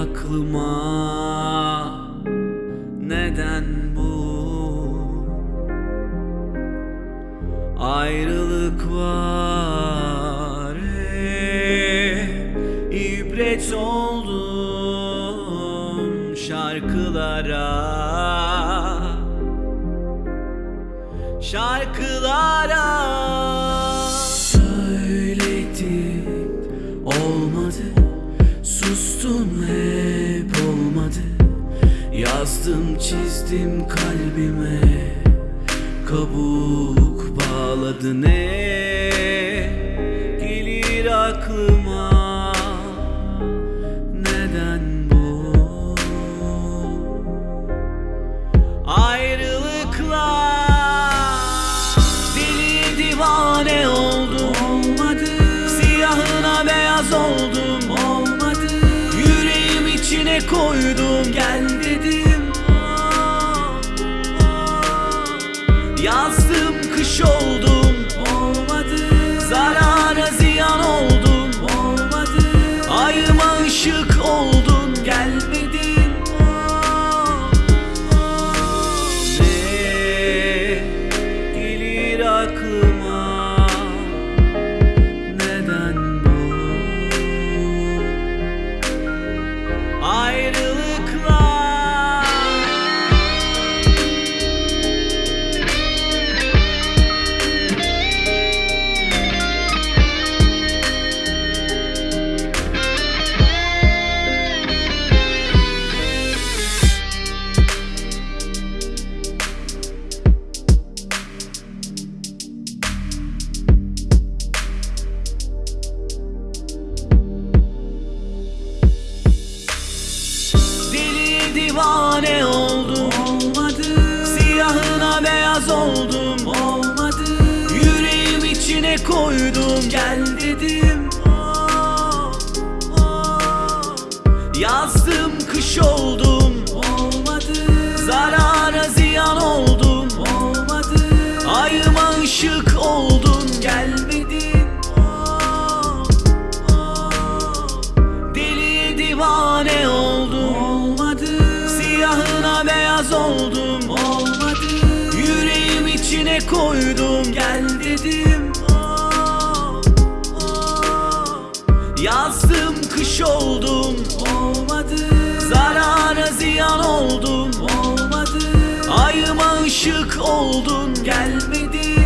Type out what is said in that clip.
aklıma Neden bu? Ayrılık var ibret oldum şarkılara. Şarkılara Yazdım çizdim kalbime. Kabuk bağladı ne koydum Gel dedim. Yazdım kış oldum Olmadı. Zarara ziyan oldum Olmadı. Ayıma ışık divane oldum. Olmadı. Siyahına beyaz oldum. Olmadı. Yüreğim içine koydum. Gel dedim. Yazdım kış oldum. Olmadı. Zarara ziyan oldum. Olmadı. Ayıma ışık oldun içine koydum Gel dedim. Yazdım kış oldum Olmadı. Zarara ziyan oldum Olmadı. Ayıma ışık oldun Gelmedin